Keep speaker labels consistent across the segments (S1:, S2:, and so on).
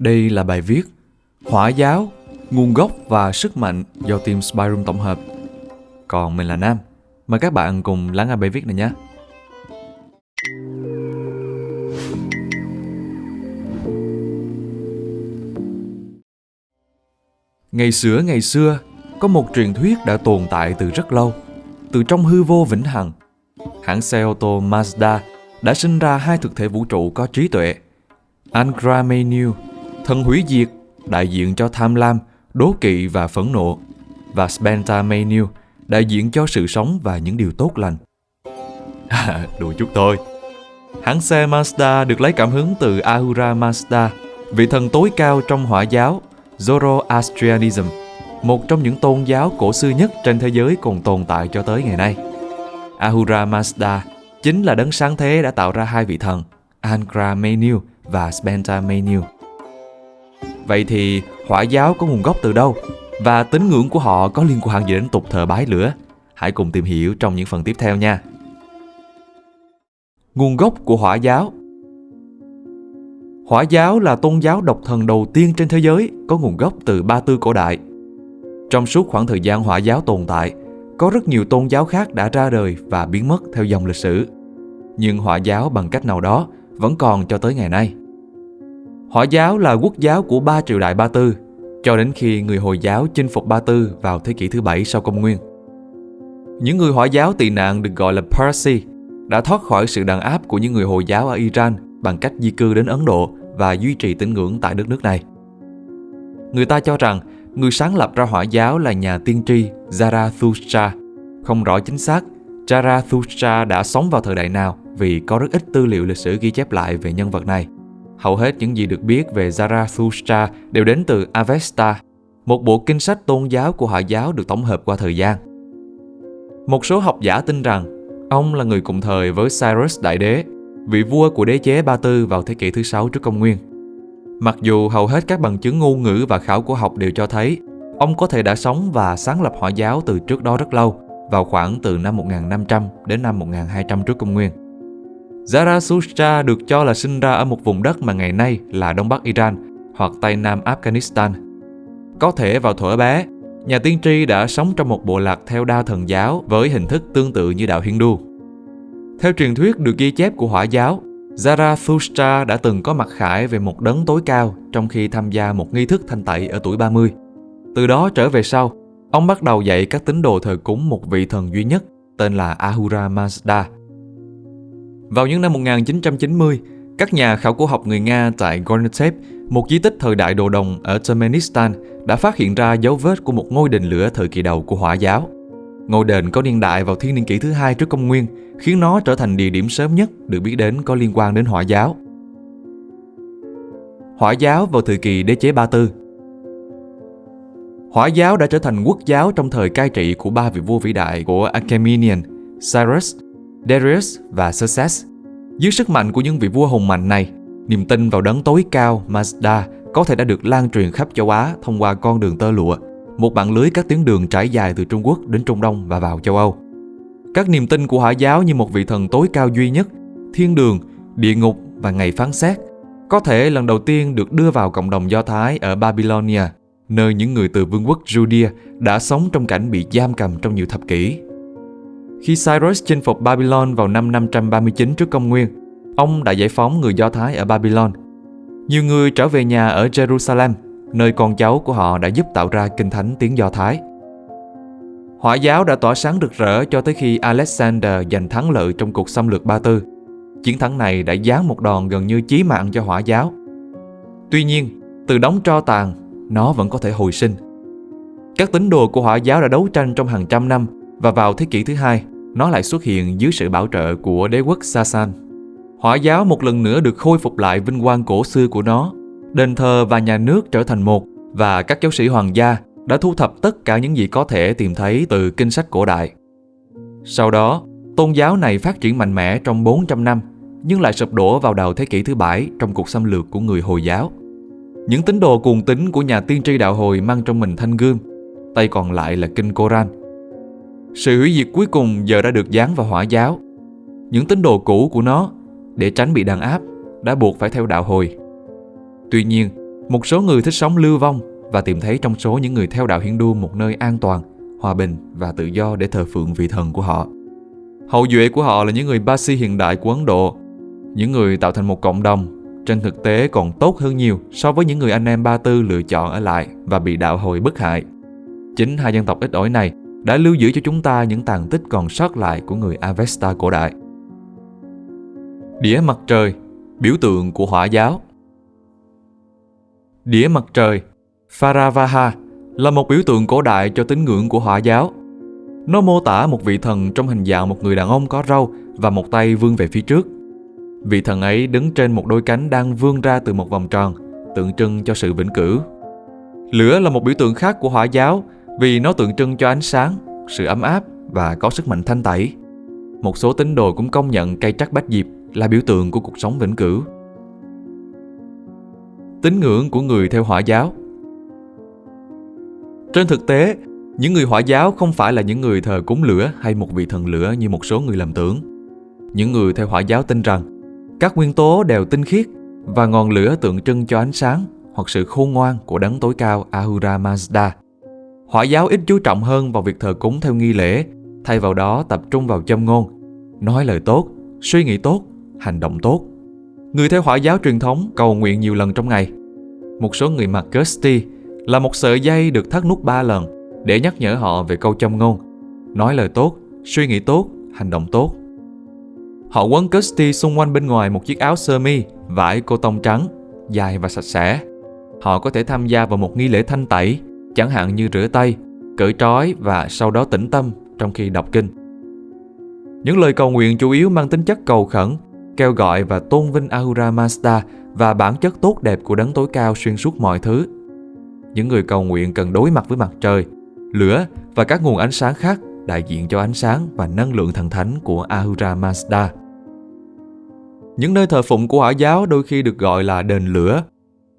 S1: Đây là bài viết Hỏa giáo, nguồn gốc và sức mạnh do team Spyroom tổng hợp. Còn mình là Nam. Mời các bạn cùng lắng nghe bài viết này nhé. Ngày xưa ngày xưa, có một truyền thuyết đã tồn tại từ rất lâu, từ trong hư vô vĩnh hằng. Hãng xe ô tô Mazda đã sinh ra hai thực thể vũ trụ có trí tuệ. Angra Thần hủy diệt, đại diện cho tham lam, đố kỵ và phẫn nộ, và Spenta Mainyu, đại diện cho sự sống và những điều tốt lành. À, đùa chút thôi. Hãng xe Mazda được lấy cảm hứng từ Ahura Mazda, vị thần tối cao trong hỏa giáo Zoroastrianism, một trong những tôn giáo cổ xưa nhất trên thế giới còn tồn tại cho tới ngày nay. Ahura Mazda chính là đấng sáng thế đã tạo ra hai vị thần, Angra Mainyu và Spenta Mainyu. Vậy thì hỏa giáo có nguồn gốc từ đâu? Và tín ngưỡng của họ có liên quan gì đến tục thờ bái lửa? Hãy cùng tìm hiểu trong những phần tiếp theo nha. Nguồn gốc của hỏa giáo Hỏa giáo là tôn giáo độc thần đầu tiên trên thế giới có nguồn gốc từ Ba Tư cổ đại. Trong suốt khoảng thời gian hỏa giáo tồn tại, có rất nhiều tôn giáo khác đã ra đời và biến mất theo dòng lịch sử. Nhưng hỏa giáo bằng cách nào đó vẫn còn cho tới ngày nay. Hỏa giáo là quốc giáo của ba triều đại Ba Tư, cho đến khi người Hồi giáo chinh phục Ba Tư vào thế kỷ thứ bảy sau công nguyên. Những người hỏa giáo tị nạn được gọi là Parsi đã thoát khỏi sự đàn áp của những người Hồi giáo ở Iran bằng cách di cư đến Ấn Độ và duy trì tín ngưỡng tại đất nước này. Người ta cho rằng người sáng lập ra hỏa giáo là nhà tiên tri Zarathustra. Không rõ chính xác Zarathustra đã sống vào thời đại nào vì có rất ít tư liệu lịch sử ghi chép lại về nhân vật này. Hầu hết những gì được biết về Zarathustra đều đến từ Avesta, một bộ kinh sách tôn giáo của Hồi giáo được tổng hợp qua thời gian. Một số học giả tin rằng ông là người cùng thời với Cyrus Đại Đế, vị vua của đế chế Ba Tư vào thế kỷ thứ sáu trước công nguyên. Mặc dù hầu hết các bằng chứng ngôn ngữ và khảo cổ học đều cho thấy ông có thể đã sống và sáng lập Hồi giáo từ trước đó rất lâu, vào khoảng từ năm 1500 đến năm 1200 trước công nguyên. Zarathustra được cho là sinh ra ở một vùng đất mà ngày nay là Đông Bắc Iran hoặc Tây Nam Afghanistan. Có thể vào thuở bé, nhà tiên tri đã sống trong một bộ lạc theo đa thần giáo với hình thức tương tự như đạo Hindu. Theo truyền thuyết được ghi chép của hỏa giáo, Zarathustra đã từng có mặt khải về một đấng tối cao trong khi tham gia một nghi thức thanh tẩy ở tuổi 30. Từ đó trở về sau, ông bắt đầu dạy các tín đồ thờ cúng một vị thần duy nhất tên là Ahura Mazda. Vào những năm 1990, các nhà khảo cổ học người Nga tại Gornatep, một di tích thời đại đồ đồng ở Turkmenistan, đã phát hiện ra dấu vết của một ngôi đền lửa thời kỳ đầu của hỏa giáo. Ngôi đền có niên đại vào thiên niên kỷ thứ hai trước công nguyên, khiến nó trở thành địa điểm sớm nhất được biết đến có liên quan đến hỏa giáo. Hỏa giáo vào thời kỳ đế chế Ba Tư Hỏa giáo đã trở thành quốc giáo trong thời cai trị của ba vị vua vĩ đại của Achaemenian, Cyrus, Darius và Xerxes. Dưới sức mạnh của những vị vua hùng mạnh này, niềm tin vào đấng tối cao Mazda có thể đã được lan truyền khắp châu Á thông qua con đường tơ lụa, một mạng lưới các tuyến đường trải dài từ Trung Quốc đến Trung Đông và vào châu Âu. Các niềm tin của Hỏa giáo như một vị thần tối cao duy nhất, thiên đường, địa ngục và ngày phán xét có thể lần đầu tiên được đưa vào cộng đồng Do Thái ở Babylonia, nơi những người từ vương quốc Judea đã sống trong cảnh bị giam cầm trong nhiều thập kỷ. Khi Cyrus chinh phục Babylon vào năm 539 trước công nguyên, ông đã giải phóng người Do Thái ở Babylon. Nhiều người trở về nhà ở Jerusalem, nơi con cháu của họ đã giúp tạo ra kinh thánh tiếng Do Thái. Hỏa giáo đã tỏa sáng rực rỡ cho tới khi Alexander giành thắng lợi trong cuộc xâm lược Ba Tư. Chiến thắng này đã giáng một đòn gần như chí mạng cho hỏa giáo. Tuy nhiên, từ đóng tro tàn, nó vẫn có thể hồi sinh. Các tín đồ của hỏa giáo đã đấu tranh trong hàng trăm năm và vào thế kỷ thứ hai, nó lại xuất hiện dưới sự bảo trợ của đế quốc Sasan. Hỏa giáo một lần nữa được khôi phục lại vinh quang cổ xưa của nó. Đền thờ và nhà nước trở thành một và các giáo sĩ hoàng gia đã thu thập tất cả những gì có thể tìm thấy từ kinh sách cổ đại. Sau đó, tôn giáo này phát triển mạnh mẽ trong 400 năm, nhưng lại sụp đổ vào đầu thế kỷ thứ bảy trong cuộc xâm lược của người Hồi giáo. Những tín đồ cuồng tín của nhà tiên tri đạo Hồi mang trong mình thanh gươm, tay còn lại là kinh Koran. Sự hủy diệt cuối cùng giờ đã được dán vào hỏa giáo. Những tín đồ cũ của nó, để tránh bị đàn áp, đã buộc phải theo đạo Hồi. Tuy nhiên, Một số người thích sống lưu vong và tìm thấy trong số những người theo đạo Hindu một nơi an toàn, hòa bình và tự do để thờ phượng vị thần của họ. Hậu duệ của họ là những người Basi hiện đại của Ấn Độ, những người tạo thành một cộng đồng trên thực tế còn tốt hơn nhiều so với những người anh em Ba Tư lựa chọn ở lại và bị đạo hồi bức hại. Chính hai dân tộc ít ỏi này đã lưu giữ cho chúng ta những tàn tích còn sót lại của người Avesta cổ đại. Đĩa mặt trời, biểu tượng của hỏa giáo Đĩa mặt trời, Faravaha, là một biểu tượng cổ đại cho tín ngưỡng của hỏa giáo. Nó mô tả một vị thần trong hình dạng một người đàn ông có râu và một tay vươn về phía trước. Vị thần ấy đứng trên một đôi cánh đang vươn ra từ một vòng tròn, tượng trưng cho sự vĩnh cửu. Lửa là một biểu tượng khác của hỏa giáo vì nó tượng trưng cho ánh sáng, sự ấm áp và có sức mạnh thanh tẩy. Một số tín đồ cũng công nhận cây trắc bách diệp là biểu tượng của cuộc sống vĩnh cửu. Tín ngưỡng của người theo hỏa giáo Trên thực tế, những người hỏa giáo không phải là những người thờ cúng lửa hay một vị thần lửa như một số người làm tưởng. Những người theo hỏa giáo tin rằng các nguyên tố đều tinh khiết và ngọn lửa tượng trưng cho ánh sáng hoặc sự khôn ngoan của đấng tối cao Ahura Mazda. Hỏa giáo ít chú trọng hơn vào việc thờ cúng theo nghi lễ, thay vào đó tập trung vào châm ngôn, nói lời tốt, suy nghĩ tốt, hành động tốt. Người theo hỏa giáo truyền thống cầu nguyện nhiều lần trong ngày. Một số người mặc Kirsty là một sợi dây được thắt nút ba lần để nhắc nhở họ về câu châm ngôn, nói lời tốt, suy nghĩ tốt, hành động tốt. Họ quấn Kirsty xung quanh bên ngoài một chiếc áo sơ mi, vải cô tông trắng, dài và sạch sẽ. Họ có thể tham gia vào một nghi lễ thanh tẩy, chẳng hạn như rửa tay, cởi trói và sau đó tĩnh tâm trong khi đọc kinh. Những lời cầu nguyện chủ yếu mang tính chất cầu khẩn, kêu gọi và tôn vinh Ahura Mazda và bản chất tốt đẹp của đấng tối cao xuyên suốt mọi thứ. Những người cầu nguyện cần đối mặt với mặt trời, lửa và các nguồn ánh sáng khác đại diện cho ánh sáng và năng lượng thần thánh của Ahura Mazda. Những nơi thờ phụng của hỏa giáo đôi khi được gọi là đền lửa.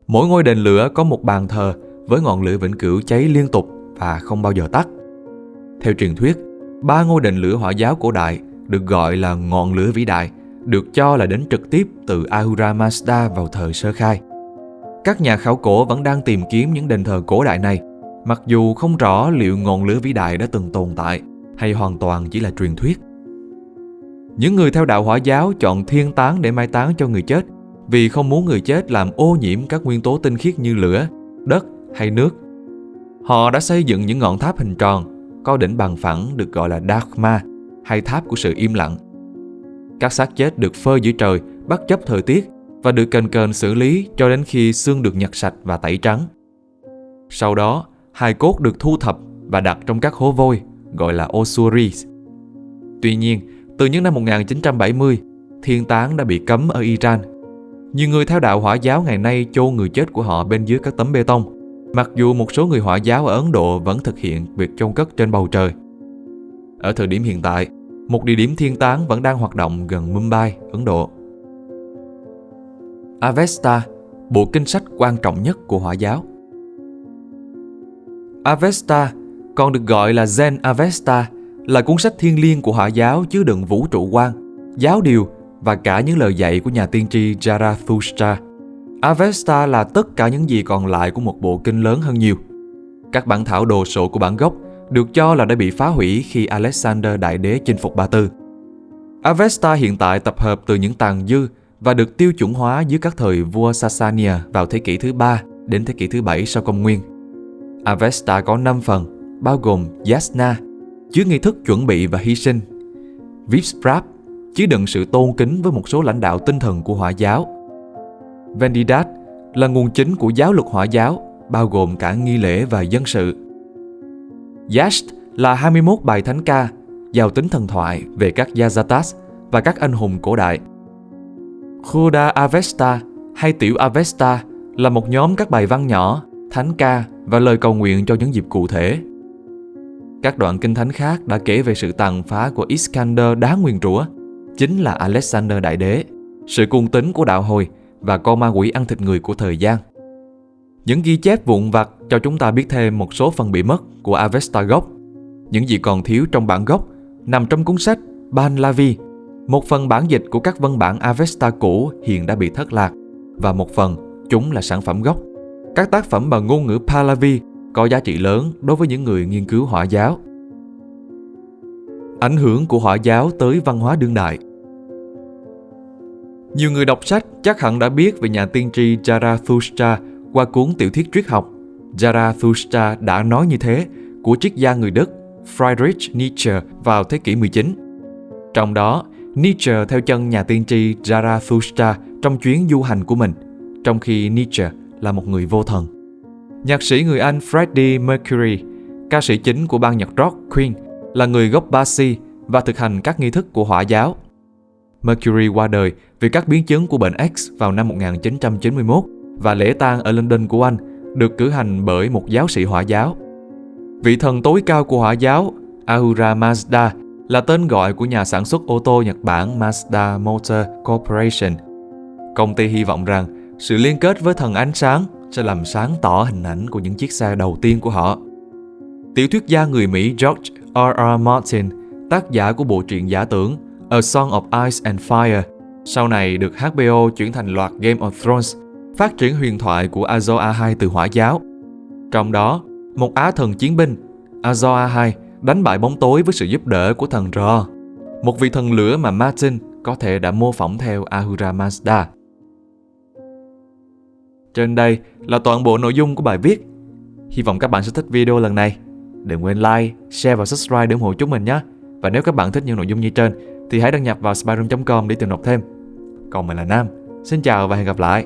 S1: Mỗi ngôi đền lửa có một bàn thờ với ngọn lửa vĩnh cửu cháy liên tục và không bao giờ tắt. Theo truyền thuyết, ba ngôi đền lửa hỏa giáo cổ đại được gọi là ngọn lửa vĩ đại, được cho là đến trực tiếp từ Ahura Mazda vào thời sơ khai. Các nhà khảo cổ vẫn đang tìm kiếm những đền thờ cổ đại này, mặc dù không rõ liệu ngọn lửa vĩ đại đã từng tồn tại hay hoàn toàn chỉ là truyền thuyết. Những người theo đạo hỏa giáo chọn thiên táng để mai táng cho người chết vì không muốn người chết làm ô nhiễm các nguyên tố tinh khiết như lửa, đất hay nước. Họ đã xây dựng những ngọn tháp hình tròn, có đỉnh bằng phẳng được gọi là Dharma hay tháp của sự im lặng. Các xác chết được phơi dưới trời bất chấp thời tiết và được cần cần xử lý cho đến khi xương được nhặt sạch và tẩy trắng. Sau đó, hài cốt được thu thập và đặt trong các hố vôi gọi là Osuris. Tuy nhiên, từ những năm 1970, thiên táng đã bị cấm ở Iran. Nhiều người theo đạo hỏa giáo ngày nay chôn người chết của họ bên dưới các tấm bê tông, mặc dù một số người hỏa giáo ở Ấn Độ vẫn thực hiện việc chôn cất trên bầu trời. Ở thời điểm hiện tại, một địa điểm thiên táng vẫn đang hoạt động gần Mumbai, Ấn Độ. Avesta, bộ kinh sách quan trọng nhất của hỏa giáo. Avesta, còn được gọi là Zen Avesta, là cuốn sách thiên liêng của hỏa giáo chứa đựng vũ trụ quan, giáo điều và cả những lời dạy của nhà tiên tri Zarathustra. Avesta là tất cả những gì còn lại của một bộ kinh lớn hơn nhiều. Các bản thảo đồ sộ của bản gốc được cho là đã bị phá hủy khi Alexander Đại Đế chinh phục Ba Tư. Avesta hiện tại tập hợp từ những tàn dư và được tiêu chuẩn hóa dưới các thời vua Sasania vào thế kỷ thứ ba đến thế kỷ thứ bảy sau công nguyên. Avesta có 5 phần, bao gồm Yasna, chứa nghi thức chuẩn bị và hy sinh, Vipsprap, chứa đựng sự tôn kính với một số lãnh đạo tinh thần của hỏa giáo. Vendidat là nguồn chính của giáo luật hỏa giáo, bao gồm cả nghi lễ và dân sự. Yasht là 21 bài thánh ca, giàu tính thần thoại về các Yazatas và các anh hùng cổ đại. Khuda Avesta hay Tiểu Avesta là một nhóm các bài văn nhỏ, thánh ca và lời cầu nguyện cho những dịp cụ thể. Các đoạn kinh thánh khác đã kể về sự tàn phá của Iskander đá nguyên rủa, chính là Alexander Đại Đế, sự cung tín của đạo hồi và con ma quỷ ăn thịt người của thời gian. Những ghi chép vụn vặt cho chúng ta biết thêm một số phần bị mất của Avesta gốc. Những gì còn thiếu trong bản gốc nằm trong cuốn sách Ban Lavi, một phần bản dịch của các văn bản Avesta cũ hiện đã bị thất lạc và một phần chúng là sản phẩm gốc. Các tác phẩm bằng ngôn ngữ Pahlavi có giá trị lớn đối với những người nghiên cứu hỏa giáo. Ảnh hưởng của hỏa giáo tới văn hóa đương đại nhiều người đọc sách chắc hẳn đã biết về nhà tiên tri Zarathustra qua cuốn tiểu thuyết triết học. Zarathustra đã nói như thế của triết gia người Đức Friedrich Nietzsche vào thế kỷ 19. Trong đó, Nietzsche theo chân nhà tiên tri Zarathustra trong chuyến du hành của mình, trong khi Nietzsche là một người vô thần. Nhạc sĩ người Anh Freddie Mercury, ca sĩ chính của ban nhạc rock Queen, là người gốc Basi và thực hành các nghi thức của hỏa giáo. Mercury qua đời vì các biến chứng của bệnh X vào năm 1991 và lễ tang ở London của Anh được cử hành bởi một giáo sĩ hỏa giáo. Vị thần tối cao của hỏa giáo, Ahura Mazda, là tên gọi của nhà sản xuất ô tô Nhật Bản Mazda Motor Corporation. Công ty hy vọng rằng sự liên kết với thần ánh sáng sẽ làm sáng tỏ hình ảnh của những chiếc xe đầu tiên của họ. Tiểu thuyết gia người Mỹ George R. R. Martin, tác giả của bộ truyện giả tưởng A Song of Ice and Fire, sau này được HBO chuyển thành loạt Game of Thrones, phát triển huyền thoại của Azor Ahai từ hỏa giáo. Trong đó, một á thần chiến binh, Azor Ahai đánh bại bóng tối với sự giúp đỡ của thần Ra, một vị thần lửa mà Martin có thể đã mô phỏng theo Ahura Mazda. Trên đây là toàn bộ nội dung của bài viết. Hy vọng các bạn sẽ thích video lần này. Đừng quên like, share và subscribe để ủng hộ chúng mình nhé. Và nếu các bạn thích những nội dung như trên thì hãy đăng nhập vào spyroom.com để tìm đọc thêm. Còn mình là Nam. Xin chào và hẹn gặp lại.